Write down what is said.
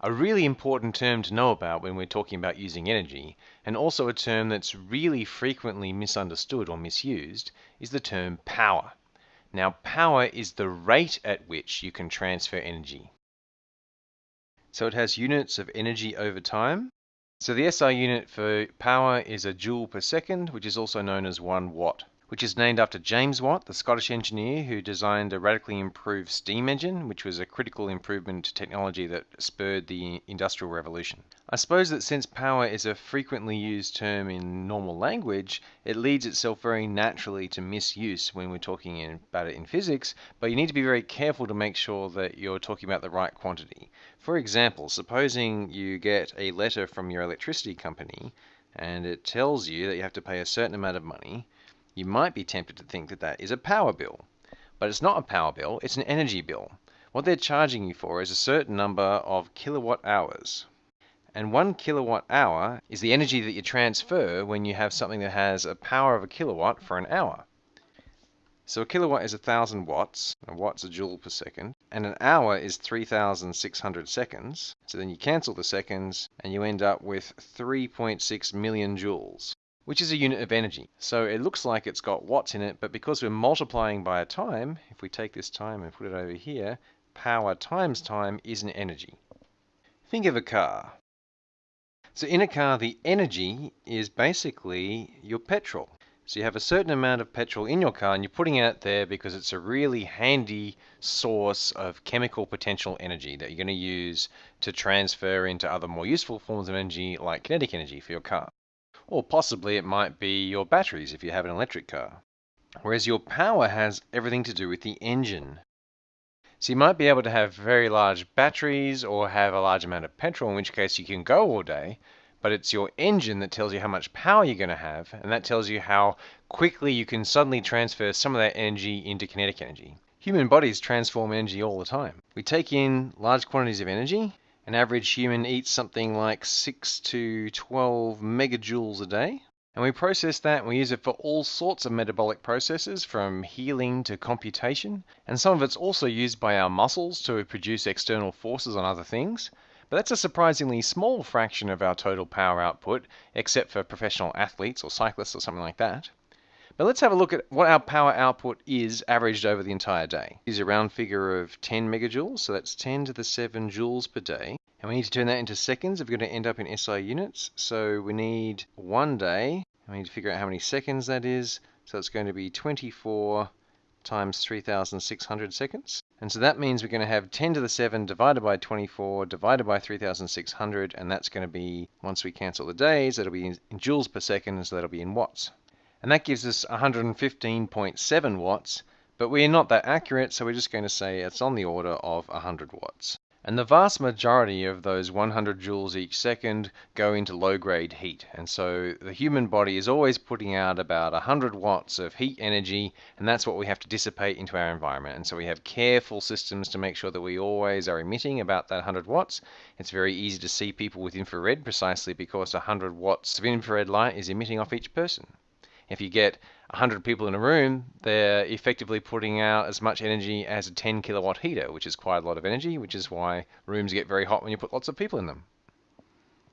A really important term to know about when we're talking about using energy, and also a term that's really frequently misunderstood or misused, is the term power. Now, power is the rate at which you can transfer energy. So it has units of energy over time. So the SI unit for power is a joule per second, which is also known as 1 watt which is named after James Watt, the Scottish engineer who designed a radically improved steam engine, which was a critical improvement to technology that spurred the Industrial Revolution. I suppose that since power is a frequently used term in normal language, it leads itself very naturally to misuse when we're talking in, about it in physics, but you need to be very careful to make sure that you're talking about the right quantity. For example, supposing you get a letter from your electricity company and it tells you that you have to pay a certain amount of money, you might be tempted to think that that is a power bill. But it's not a power bill, it's an energy bill. What they're charging you for is a certain number of kilowatt hours. And one kilowatt hour is the energy that you transfer when you have something that has a power of a kilowatt for an hour. So a kilowatt is a thousand watts, a watt's a joule per second, and an hour is 3,600 seconds. So then you cancel the seconds and you end up with 3.6 million joules which is a unit of energy. So it looks like it's got watts in it, but because we're multiplying by a time, if we take this time and put it over here, power times time is an energy. Think of a car. So in a car, the energy is basically your petrol. So you have a certain amount of petrol in your car and you're putting it there because it's a really handy source of chemical potential energy that you're going to use to transfer into other more useful forms of energy like kinetic energy for your car. Or possibly it might be your batteries if you have an electric car. Whereas your power has everything to do with the engine. So you might be able to have very large batteries or have a large amount of petrol, in which case you can go all day, but it's your engine that tells you how much power you're going to have, and that tells you how quickly you can suddenly transfer some of that energy into kinetic energy. Human bodies transform energy all the time. We take in large quantities of energy, an average human eats something like 6 to 12 megajoules a day. And we process that and we use it for all sorts of metabolic processes from healing to computation. And some of it's also used by our muscles to produce external forces on other things. But that's a surprisingly small fraction of our total power output, except for professional athletes or cyclists or something like that. But let's have a look at what our power output is averaged over the entire day. Use a round figure of 10 megajoules, so that's 10 to the 7 joules per day. And we need to turn that into seconds if we're going to end up in SI units. So we need one day, and we need to figure out how many seconds that is. So it's going to be 24 times 3,600 seconds. And so that means we're going to have 10 to the 7 divided by 24 divided by 3,600, and that's going to be, once we cancel the days, that'll be in joules per second, so that'll be in watts and that gives us 115.7 watts, but we're not that accurate, so we're just going to say it's on the order of 100 watts. And the vast majority of those 100 joules each second go into low-grade heat. And so the human body is always putting out about 100 watts of heat energy, and that's what we have to dissipate into our environment. And so we have careful systems to make sure that we always are emitting about that 100 watts. It's very easy to see people with infrared precisely because 100 watts of infrared light is emitting off each person. If you get 100 people in a room, they're effectively putting out as much energy as a 10 kilowatt heater, which is quite a lot of energy, which is why rooms get very hot when you put lots of people in them.